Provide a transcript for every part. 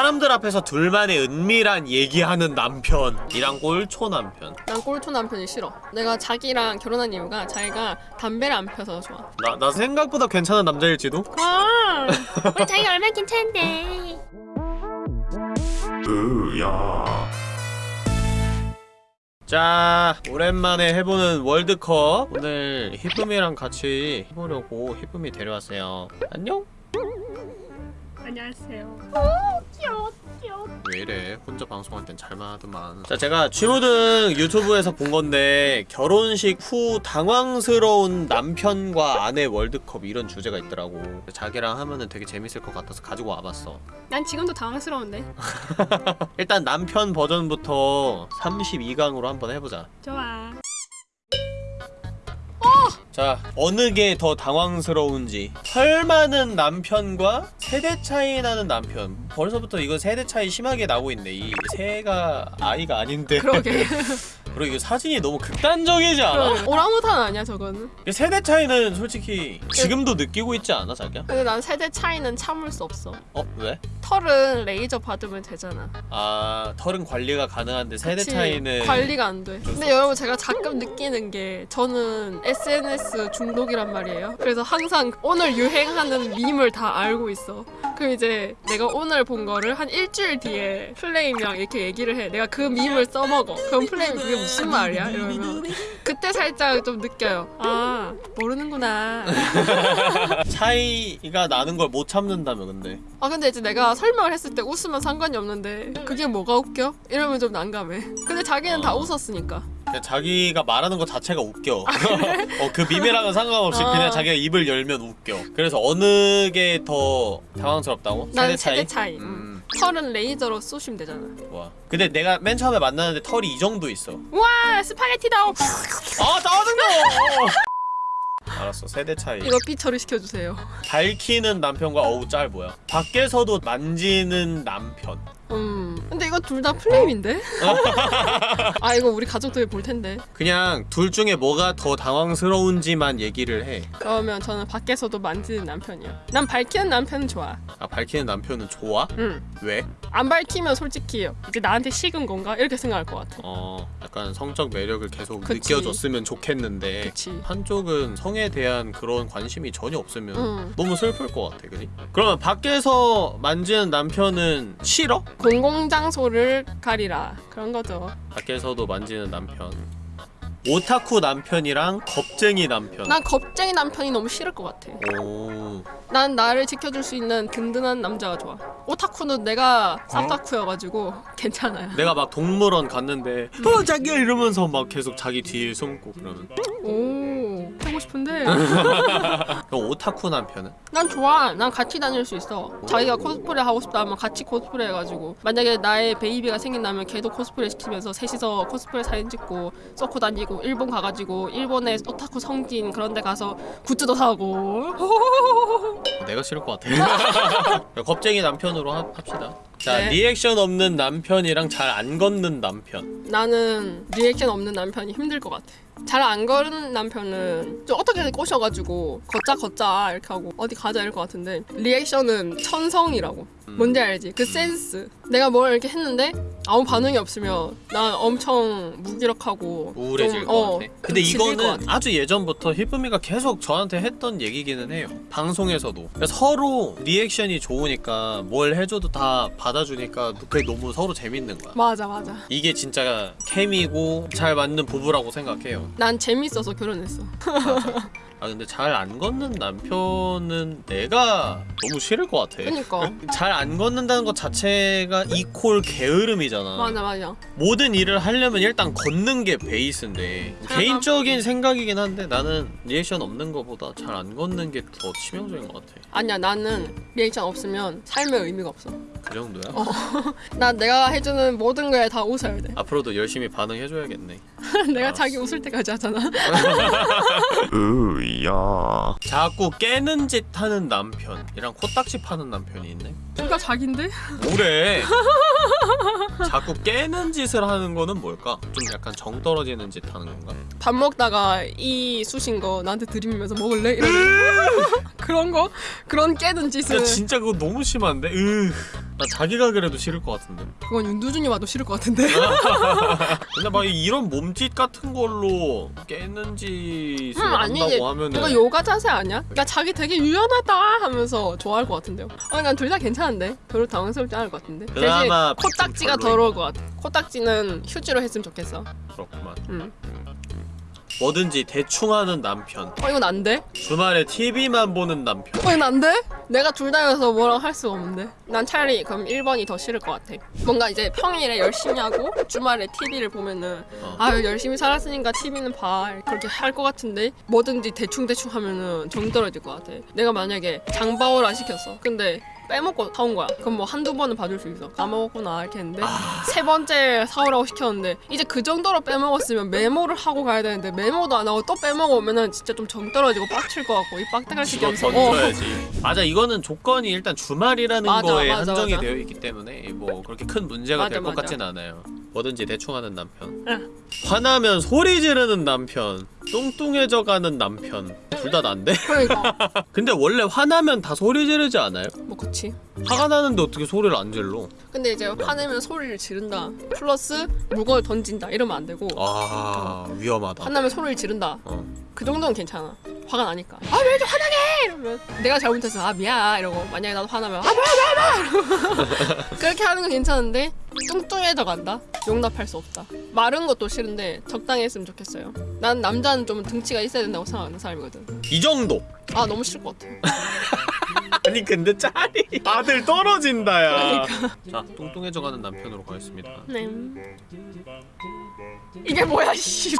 사람들 앞에서 둘만의 은밀한 얘기하는 남편 이랑 꼴초 남편 난 꼴초 남편이 싫어. 내가 자기랑 결혼한 이유가 자기가 담배를 안 펴서 좋아. 나, 나 생각보다 괜찮은 남자일지도? 아, 우리 자기가 얼마나 괜찮은데. 자 오랜만에 해보는 월드컵 오늘 히쁨이랑 같이 해보려고 히쁨이 데려왔어요 안녕? 안녕하세요. 왜 이래 혼자 방송할 땐 잘만하더만 자 제가 취무등 유튜브에서 본 건데 결혼식 후 당황스러운 남편과 아내 월드컵 이런 주제가 있더라고 자기랑 하면은 되게 재밌을 것 같아서 가지고 와봤어 난 지금도 당황스러운데. 일단 남편 버전부터 32강으로 한번 해보자 좋아. 자 어느 게 더 당황스러운지 털 많은 남편과 세대 차이 나는 남편 벌써부터 이거 세대 차이 심하게 나고 있네 이 새가 아이가 아닌데 그러게. 그리고 이거 사진이 너무 극단적이지 않아? 오랑우탄 아니야 저거는? 이 세대 차이는 솔직히 지금도 느끼고 있지 않아 자기야? 근데 난 세대 차이는 참을 수 없어. 어? 왜? 털은 레이저 받으면 되잖아. 아 털은 관리가 가능한데 세대 그치? 차이는 관리가 안 돼. 어쩔 수 근데 여러분 제가 가끔 느끼는 게 저는 SNS 중독이란 말이에요. 그래서 항상 오늘 유행하는 밈을 다 알고 있어. 그럼 이제 내가 오늘 본 거를 한 일주일 뒤에 플레임이랑 이렇게 얘기를 해. 내가 그 밈을 써먹어. 그럼 플레임이 그게 무슨 말이야? 이러면 그때 살짝 좀 느껴요. 아 모르는구나. 차이가 나는 걸 못 참는다며 근데 아 근데 이제 내가 설명을 했을 때 웃으면 상관이 없는데 그게 뭐가 웃겨? 이러면 좀 난감해. 근데 자기는 다 어. 웃었으니까. 그냥 자기가 말하는 거 자체가 웃겨. 어, 그 밈이랑은 상관없이 아. 그냥 자기가 입을 열면 웃겨. 그래서 어느 게 더 당황스럽다고? 난 세대 차이. 음, 털은 레이저로 쏘시면 되잖아. 좋아. 근데 내가 맨 처음에 만났는데 털이 이 정도 있어. 와 스파게티다. 아 짜증나! 알았어 세대 차이 이거 삐 처리 시켜주세요. 밝히는 남편과 어우 짤 뭐야 밖에서도 만지는 남편 음. 근데 이거 둘 다 플레임인데? 아 이거 우리 가족들이 볼 텐데. 그냥 둘 중에 뭐가 더 당황스러운지만 얘기를 해. 그러면 저는 밖에서도 만지는 남편이야. 난 밝히는 남편은 좋아. 아 밝히는 남편은 좋아? 응. 왜? 안 밝히면 솔직히 이제 나한테 식은 건가 이렇게 생각할 것 같아. 어 약간 성적 매력을 계속 그치. 느껴줬으면 좋겠는데 그치. 한쪽은 성에 대한 그런 관심이 전혀 없으면 응. 너무 슬플 것 같아, 그지? 그러면 밖에서 만지는 남편은 싫어? 공공장소를 가리라 그런 거죠. 밖에서도 만지는 남편. 오타쿠 남편이랑 겁쟁이 남편. 난 겁쟁이 남편이 너무 싫을 것 같아. 오. 난 나를 지켜줄 수 있는 든든한 남자가 좋아. 오타쿠는 내가 어? 싹다쿠여가지고 괜찮아요. 내가 막 동물원 갔는데 어 자기야 이러면서 막 계속 자기 뒤에 숨고 그러면 오 하고 싶은데 그럼 오타쿠 남편은? 난 좋아. 난 같이 다닐 수 있어. 자기가 코스프레 하고 싶다 하면 같이 코스프레 해가지고 만약에 나의 베이비가 생긴다면 걔도 코스프레 시키면서 셋이서 코스프레 사진 찍고 쏘고 다니고 일본 가가지고 일본의 오타쿠 성진 그런 데 가서 굿즈도 사고 내가 싫을 것 같아 겁쟁이 남편으로 합, 합시다 자 네. 리액션 없는 남편이랑 잘 안 걷는 남편 나는 리액션 없는 남편이 힘들 것 같아. 잘 안 걷는 남편은 좀 어떻게 꼬셔가지고 걷자 걷자 이렇게 하고 어디 가자 이럴 것 같은데 리액션은 천성이라고 음. 뭔지 알지? 그 센스. 내가 뭘 이렇게 했는데 아무 반응이 없으면 난 엄청 무기력하고 우울해질 좀, 것 어, 같아. 근데 질릴 것 이거는. 아주 예전부터 히쁨이가 계속 저한테 했던 얘기기는 해요. 방송에서도. 그러니까 서로 리액션이 좋으니까 뭘 해줘도 다 받아주니까 그게 너무 서로 재밌는 거야. 맞아 맞아. 이게 진짜 케미고 잘 맞는 부부라고 생각해요. 난 재밌어서 결혼했어 아 근데 잘 안 걷는 남편은 내가 너무 싫을 것 같아. 그니까. 잘 안 걷는다는 것 자체가 equal 게으름이잖아. 맞아 맞아. 모든 일을 하려면 일단 걷는 게 베이스인데 잘 개인적인 생각이긴 한데 나는 리액션 없는 것보다 잘 안 걷는 게 더 치명적인 것 같아. 아니야 나는 리액션 없으면 삶의 의미가 없어. 그 정도야? 나 내가 해주는 모든 거에 다 웃어야 돼. 앞으로도 열심히 반응해줘야겠네. 내가 알았어. 자기 웃을 때까지 하잖아 으야 자꾸 깨는 짓 하는 남편이랑 코딱지 파는 남편이 있네 누가 자긴데? 뭐래 자꾸 깨는 짓을 하는 거는 뭘까? 좀 약간 정 떨어지는 짓 하는 건가? 밥 먹다가 이 쑤신 거 나한테 들이밀면서 먹을래? 이러는 그런 거? 그런 깨는 짓을 야 진짜 그거 너무 심한데? 으 나 자기가 그래도 싫을 것 같은데 그건 윤두준이 와도 싫을 것 같은데. 근데 막 이런 몸짓 같은 걸로 깨는 짓을 음, 아니지. 한다고 하면은 이거 요가 자세 아니야? 야 자기 되게 유연하다 하면서 좋아할 것 같은데요. 아니 난둘 다 괜찮은데 별로 당황스럽지 않을 것 같은데. 대신 그나마 코딱지가 별로인 더러울 것 같아. 코딱지는 휴지로 했으면 좋겠어. 그렇구만 응. 뭐든지 대충 하는 남편 어 이건 안 돼? 주말에 TV만 보는 남편 어 이건 안 돼? 내가 둘 다여서 뭐라고 할 수가 없는데. 난 차라리 그럼 1번이 더 싫을 것 같아. 뭔가 이제 평일에 열심히 하고 주말에 TV를 보면은 어. 아유 열심히 살았으니까 TV는 봐 그렇게 할 것 같은데 뭐든지 대충 대충 하면은 정 떨어질 것 같아. 내가 만약에 장바오라 시켰어. 근데 빼먹고 사온 거야. 그럼 뭐 한두 번은 봐줄 수 있어. 까먹었구나 이렇게 했는데 세 번째 사오라고 시켰는데 이제 그 정도로 빼먹었으면 메모를 하고 가야 되는데 메모도 안 하고 또 빼먹으면은 진짜 좀 정 떨어지고 빡칠 것 같고 이 집어 시키면서 어. 던져야지 맞아 이거는 조건이 일단 주말이라는 맞아, 거에 맞아, 한정이 맞아. 되어 있기 때문에 뭐 그렇게 큰 문제가 될 것. 같진 않아요 뭐든지 대충 하는 남편 응. 화나면 소리 지르는 남편 뚱뚱해져 가는 남편 둘 다 난데? 그러니까 근데 원래 화나면 다 소리 지르지 않아요? 뭐 그치. 화가 나는데 어떻게 소리를 안 질러? 근데 이제 화내면 소리를 지른다. 플러스 물건을 던진다. 이러면 안 되고 아 위험하다 화나면 소리를 지른다. 어. 그 정도는 괜찮아. 화가 나니까. 아왜 이렇게 화나게? 이러면 내가 잘못했어. 아 미안 이러고 만약에 나도 화나면 아 뭐야 뭐야 뭐야 그렇게 하는 건 괜찮은데 뚱뚱해져 간다. 용납할 수 없다. 마른 것도 싫은데 적당히 했으면 좋겠어요. 난 남자는 좀 등치가 있어야 된다고 생각하는 사람이거든. 이 정도 아 너무 싫을 것 같아. 아니 근데 짤이 아들 떨어진다 야 그러니까. 자 뚱뚱해져 가는 남편으로 가겠습니다 네. 이게 뭐야 씨.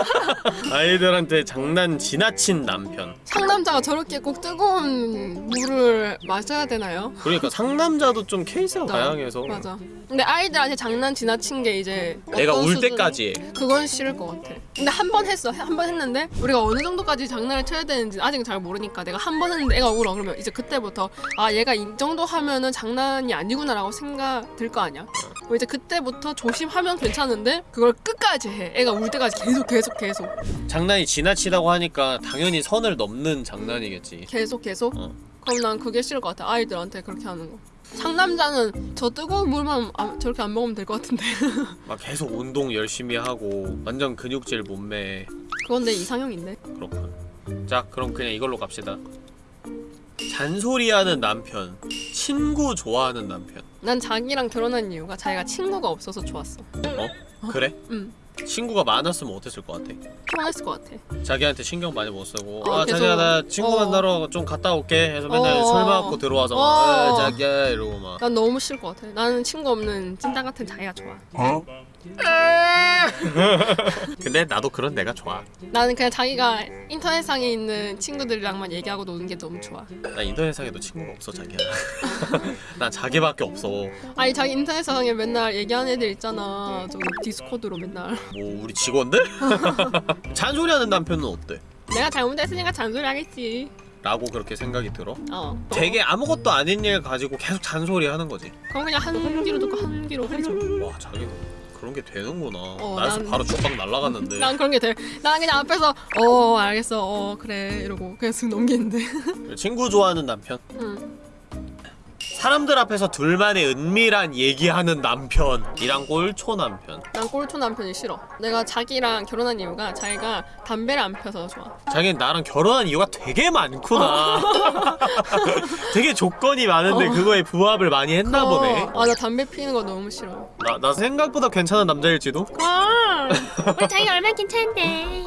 아이들한테 장난 지나친 남편 상남자가 저렇게 꼭 뜨거운 물을 마셔야 되나요? 그러니까 상남자도 좀 케이스가 맞아. 다양해서 맞아. 근데 아이들한테 장난 지나친 게 이제 내가 울 수준- 때까지 해. 그건 싫을 것 같아. 근데 한 번 했어. 한 번 했는데 우리가 어느 정도까지 장난을 쳐야 되는지 아직은 잘 모르니까 내가 한 번 했는데 애가 울어. 그러면 이제 그때 부터 아 얘가 이 정도 하면은 장난이 아니구나 라고 생각 들 거 아니야. 그럼 이제 그때부터 조심하면 괜찮은데 그걸 끝까지 해. 애가 울 때까지 계속 계속 계속 장난이 지나치다고 하니까 당연히 선을 넘는 장난이겠지 계속 계속. 어. 그럼 난 그게 싫을 것 같아. 아이들한테 그렇게 하는 거. 상남자는 저 뜨거운 물만 안- 저렇게 안 먹으면 될 것 같은데. 막 계속 운동 열심히 하고 완전 근육질 몸매 그건 내 이상형인데. 그렇군 자 그럼 그냥 이걸로 갑시다 잔소리하는 남편 친구 좋아하는 남편 난 자기랑 결혼한 이유가 자기가 친구가 없어서 좋았어. 어? 그래? 응. 친구가 많았으면 어땠을 것 같아? 피곤했을 것 같아. 자기한테 신경 많이 못 쓰고 어, 아 계속- 자기야 나 친구 어. 만나러 좀 갔다 올게 해서 맨날 어. 술 먹고 들어와서 막 어. 어. 자기야 이러고 막 난 너무 싫을 것 같아. 나는 친구 없는 찐따 같은 자기가 좋아. 근데 나도 그런 내가 좋아 나는 그냥 자기가 인터넷상에 있는 친구들이랑만 얘기하고 노는 게 너무 좋아. 나 인터넷상에도 친구가 없어 자기야 난 자기밖에 없어 뭐 아니 자기 인터넷상에 맨날 얘기하는 애들 있잖아. 저기 디스코드로 맨날. 뭐 우리 직원들? 잔소리하는 남편은 어때? 내가 잘못했으니까 잔소리 하겠지. 라고 그렇게 생각이 들어? 어. 되게 아무것도 아닌 일 가지고 계속 잔소리 하는 거지 그럼 그냥 한 귀로 듣고 한 귀로 해줘. 와 자기는 그런 게 되는구나 어, 나였으 난- 바로 주방 날라갔는데 난 그런 게 돼. 난 그냥 앞에서 어 알겠어. 어 그래 이러고 그냥 쓱 넘기는데. 친구 좋아하는 남편 응. 사람들 앞에서 둘만의 은밀한 얘기하는 남편이랑 꼴초 남편 난 꼴초 남편이 싫어. 내가 자기랑 결혼한 이유가 자기가 담배를 안 펴서 좋아. 자기는 나랑 결혼한 이유가 되게 많구나 되게 조건이 많은데 어. 그거에 부합을 많이 했나 보네 아 나 담배 피는 거 너무 싫어. 나, 나 생각보다 괜찮은 남자일지도? 아, 우리 자기가 얼마나 괜찮은데.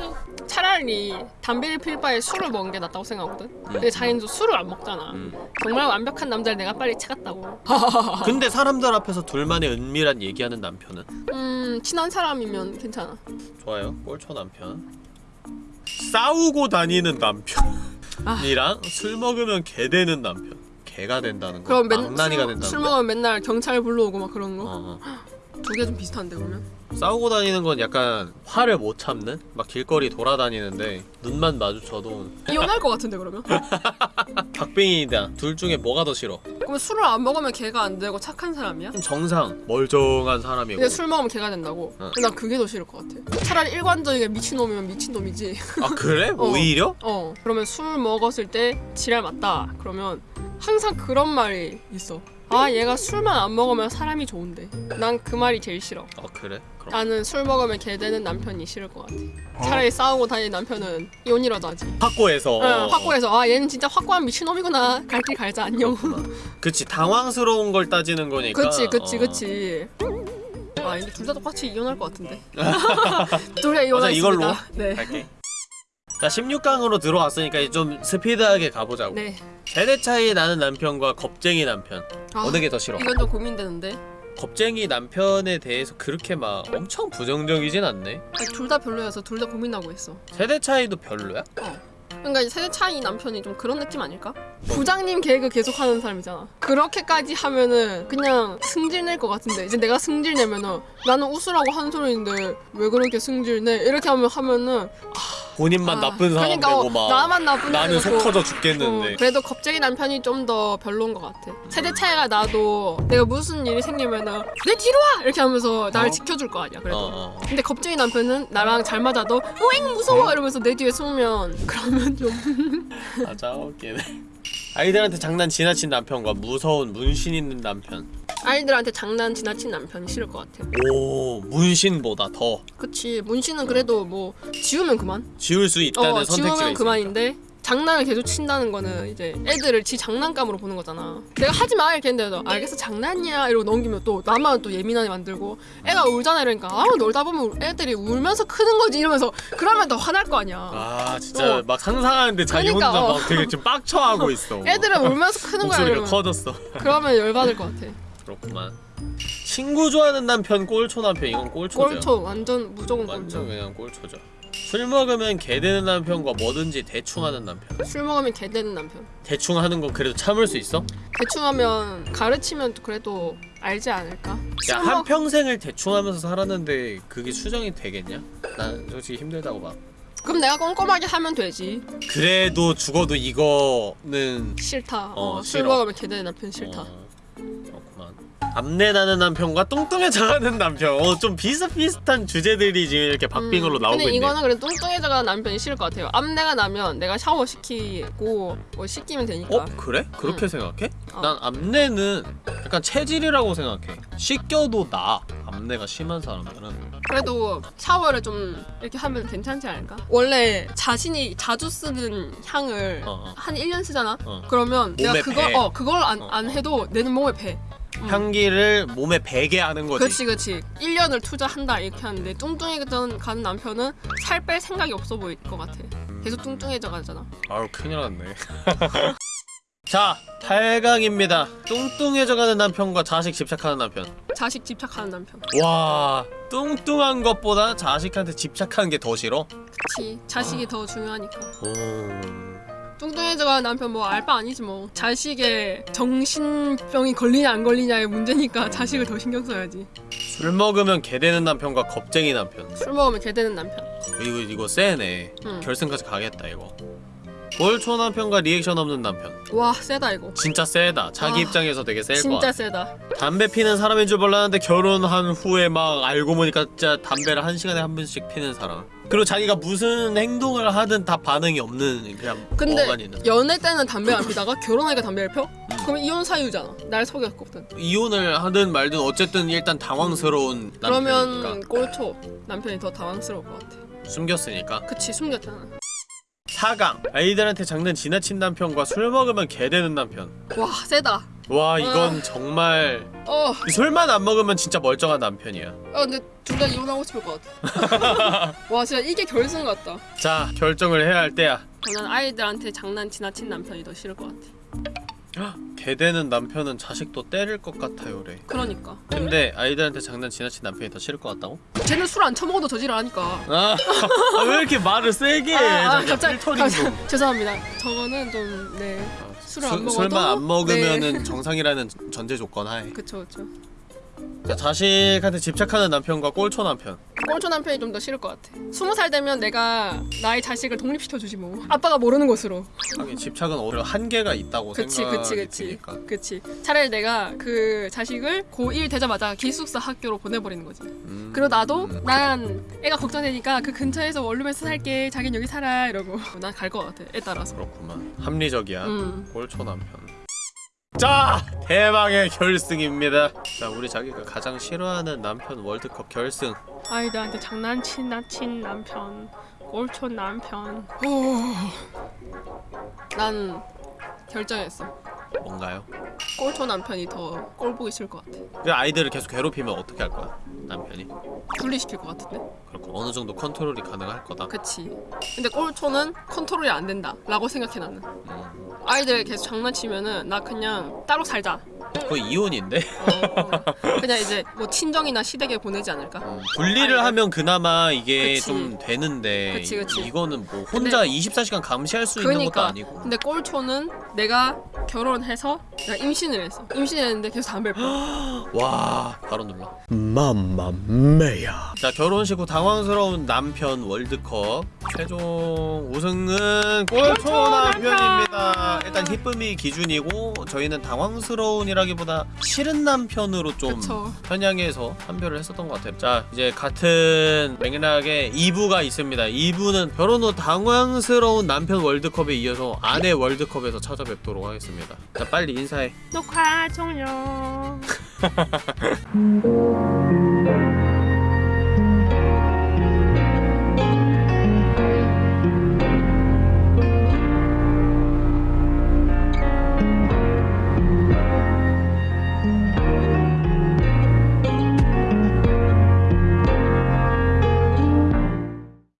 차라리 담배를 필 바에 술을 먹는 게 낫다고 생각하거든. 근데 자기는 또 술을 안 먹잖아. 음. 정말 완벽한 남자를 내가 빨리 찾았다고. 근데 사람들 앞에서 둘만의 은밀한 얘기하는 남편은? 음 친한 사람이면 괜찮아. 좋아요 꼴초 남편 싸우고 다니는 남편이랑 술 먹으면 개 되는 남편 개가 된다는 거 그럼 맨 술, 된다는 술거 먹으면 맨날 경찰 불러오고 막 그런 거. 어, 어. 두개좀 비슷한데 그러면? 싸우고 다니는 건 약간 화를 못 참는? 막 길거리 돌아다니는데 눈만 마주쳐도 이혼할 것 같은데 그러면? 박빙이다 둘 중에 뭐가 더 싫어? 그러면 술을 안 먹으면 걔가 안 되고 착한 사람이야? 정상 멀쩡한 사람이고 근데 술 먹으면 걔가 된다고? 어. 근데 난 그게 더 싫을 것 같아. 차라리 일관적이게 미친놈이면 미친놈이지. 아 그래? 어. 오히려? 어 그러면 술 먹었을 때 지랄 맞다 그러면 항상 그런 말이 있어 아 얘가 술만 안 먹으면 사람이 좋은데. 난 그 말이 제일 싫어. 어 그래? 그럼. 나는 술 먹으면 개 되는 남편이 싫을 것 같아. 차라리 싸우고 다니는 남편은 이혼이라도 하지. 확고해서. 어, 확고해서. 아 얘는 진짜 확고한 미친놈이구나. 갈 길 갈자 안녕. 그치 당황스러운 걸 따지는 거니까. 그치 그치 어. 그치. 아 근데 둘 다 똑같이 이혼할 것 같은데. 둘 다 이혼할 이걸로. 네. 갈게 자 16강으로 들어왔으니까 이제 좀 스피드하게 가보자고 네. 세대 차이 나는 남편과 겁쟁이 남편 아, 어느 게 더 싫어? 이건 좀 고민되는데 겁쟁이 남편에 대해서 그렇게 막 엄청 부정적이진 않네 둘 다 별로여서 둘 다 고민하고 있어 세대 차이도 별로야? 그러니까 이 세대 차이 남편이 좀 그런 느낌 아닐까? 부장님 개그 계속 하는 사람이잖아. 그렇게까지 하면은 그냥 승질 낼 것 같은데 이제 내가 승질 내면은 나는 웃으라고 하는 소리인데 왜 그렇게 승질 내? 이렇게 하면 하면은 본인만 아, 나쁜 사람 그러니까 되고 어, 막 나만 나쁜 나는. 속 터져 어, 죽겠는데 그래도 겁쟁이 남편이 좀 더 별로인 것 같아. 세대 차이가 나도 내가 무슨 일이 생기면은 내 뒤로 와 이렇게 하면서 날 어? 지켜줄 거 아니야. 그래도. 어, 어. 근데 겁쟁이 남편은 나랑 잘 맞아도 오잉 무서워 이러면서 내 뒤에 숨으면 그러면 좀. 맞아 웃기네. 아이들한테 장난 지나친 남편과 무서운 문신 있는 남편. 아이들한테 장난 지나친 남편이 싫을 것 같아. 오 문신보다 더. 그치 문신은 그래도 뭐 지우면 그만. 지울 수 있다는 어 선택지가 지우면 있으니까. 그만인데 장난을 계속 친다는 거는 이제 애들을 지 장난감으로 보는 거잖아. 내가 하지 마! 이렇게 했는데 도 알겠어. 장난이야! 이러고 넘기면 또 나만 또 예민하게 만들고 애가 울잖아 이러니까 아 놀다 보면 애들이 울면서 크는 거지 이러면서 그러면 더 화날 거 아니야. 아 진짜 어. 막 상상하는데 자기 그러니까, 혼자 어. 막 되게 지금 빡쳐하고 있어. 애들은 울면서 크는 거야 이러면. 커졌어. 그러면 열받을 것 같아. 그렇구만. 친구 좋아하는 남편 꼴초 남편 이건 꼴초죠. 꼴초 완전 무조건 완전 꼴초 그냥 꼴초죠 술 먹으면 개 되는 남편과 뭐든지 대충 하는 남편 술 먹으면 개 되는 남편 대충 하는 건 그래도 참을 수 있어? 대충 하면 가르치면 그래도 알지 않을까? 야 먹- 한평생을 대충 하면서 살았는데 그게 수정이 되겠냐? 난 솔직히 힘들다고 봐 그럼 내가 꼼꼼하게 하면 되지 그래도 죽어도 이거는 싫다. 어, 어, 술. 먹으면 개 되는 남편 싫다. 어, 그렇구만 암내 나는 남편과 뚱뚱해져가는 남편 어, 좀 비슷비슷한 주제들이 지금 이렇게 박빙으로 음, 나오고 근데 있네 이거는 그래도 뚱뚱해져가는 남편이 싫을 것 같아요. 암내가 나면 내가 샤워 시키고 뭐 씻기면 되니까. 어? 그래? 그렇게 생각해? 어. 난 암내는 약간 체질이라고 생각해 씻겨도 나 암내가 심한 사람들은 그래도 샤워를 좀 이렇게 하면 괜찮지 않을까? 원래 자신이 자주 쓰는 향을 어, 어. 한 1년 쓰잖아? 어. 그러면 내가 배. 어, 그걸 안, 어, 안 어. 해도 내는 몸에 배. 음. 향기를 몸에 배게 하는 거지. 그치 그치. 1년을 투자한다 이렇게 하는데 뚱뚱해져 가는 남편은 살 뺄 생각이 없어 보일 것 같아. 계속 뚱뚱해져 가잖아. 아유 큰일 났네. 자 8강입니다. 뚱뚱해져가는 남편과 자식 집착하는 남편. 자식 집착하는 남편. 와 뚱뚱한 것보다 자식한테 집착하는 게 더 싫어? 그치. 자식이 더 중요하니까. 오... 뚱뚱해져가는 남편 뭐 알바 아니지 뭐. 자식의 정신병이 걸리냐 안 걸리냐의 문제니까 자식을 더 신경 써야지. 술 먹으면 개 되는 남편과 겁쟁이 남편. 술 먹으면 개 되는 남편. 이거 이거 세네. 응. 결승까지 가겠다 이거. 꼴초 남편과 리액션 없는 남편. 와 세다 이거. 진짜 세다. 자기 아, 입장에서 되게 셀 진짜 거야 세다. 담배 피는 사람인 줄 몰랐는데 결혼한 후에 막 알고 보니까 진짜 담배를 한 시간에 한 번씩 피는 사람 그리고 자기가 무슨 행동을 하든 다 반응이 없는 그냥 근데 있는. 연애 때는 담배 안 피다가 결혼하니까 담배를 펴? 그럼 이혼 사유잖아. 날 속였거든. 이혼을 하든 말든 어쨌든 일단 당황스러운 남편이니까. 그러면 꼴초 남편이 더 당황스러울 것 같아. 숨겼으니까. 그치 숨겼잖아 4강. 아이들한테 장난 지나친 남편과 술 먹으면 개 되는 남편. 와 세다. 와 이건 아. 정말 어, 술만 안 먹으면 진짜 멀쩡한 남편이야. 어 근데 둘 다 이혼하고 싶을 것 같아. 와 진짜 이게 결승 같다. 자 결정을 해야 할 때야. 저는 아이들한테 장난 지나친 남편이 더 싫을 것 같아 개 되는 남편은 자식도 때릴 것 같아요래. 그러니까. 근데 아이들한테 장난 지나친 남편이 더 싫을 것 같다고? 쟤는 술 안 처먹어도 저지랄하니까. 아, 아, 왜 이렇게 말을 세게 해? 아, 아, 갑자기. 갑자기- 죄송합니다. 저거는 좀네. 술을 안 수- 먹어도? 술만 안 먹으면은 네. 정상이라는 전제 조건 하에. 그쵸 그쵸. 자, 자식한테 집착하는 남편과 꼴초 남편 꼴초 남편이 좀 더 싫을 것 같아. 스무 살 되면 내가 나의 자식을 독립시켜주지 뭐. 아빠가 모르는 것으로. 하긴 집착은 오히려 한계가 있다고 그치 생각이 그치. 그치 드니까. 그치. 차라리 내가 그 자식을 고1 되자마자 기숙사 학교로 보내버리는 거지. 음, 그리고 나도 음. 난 애가 걱정되니까 그 근처에서 원룸에서 살게 자긴 여기 살아 이러고. 난 갈 것 같아 애 따라서. 그렇구만. 합리적이야. 음. 꼴초 남편 자 대망의 결승입니다. 자 우리 자기가 가장 싫어하는 남편 월드컵 결승. 아이들한테 장난친 나친 남편 꼴촌 남편. 후. 난 결정했어. 뭔가요? 꼴촌 남편이 더 꼴 보기 싫을 것 같아. 그 아이들을 계속 괴롭히면 어떻게 할 거야 남편이? 분리시킬 것 같은데? 그렇고 어느 정도 컨트롤이 가능할 거다. 그치. 근데 꼴촌은 컨트롤이 안 된다 라고 생각해 나는. 음, 아이들 계속 장난치면은 나 그냥 따로 살자 거의 이혼인데 어, 어. 그냥 이제 뭐 친정이나 시댁에 보내지 않을까 음, 분리를 아이들. 하면 그나마 이게 그치. 좀 되는데 그치, 그치. 이거는 뭐 혼자 24시간 감시할 수 있는 것도 그러니까 아니고 근데 꼴초는 내가 결혼해서 내가 임신을 했어. 임신했는데 계속 담배를 피워. 와 바로 눌러. 맘마메야. 자 결혼식 후 당황스러운 남편 월드컵. 최종 우승은 꼴초 남편입니다. 일단 희쁨이 기준이고 저희는 당황스러운이라기보다 싫은 남편으로 좀 그쵸. 편향해서 판별을 했었던 것 같아요. 자 이제 같은 맥락에 2부가 있습니다. 2부는 결혼 후 당황스러운 남편 월드컵에 이어서 아내 월드컵에서 찾아 뵙도록 하겠습니다. 자 빨리 인사해. 녹화 종료